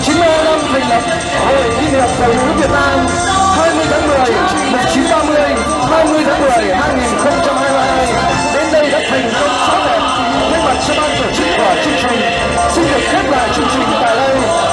亲爱的朋友。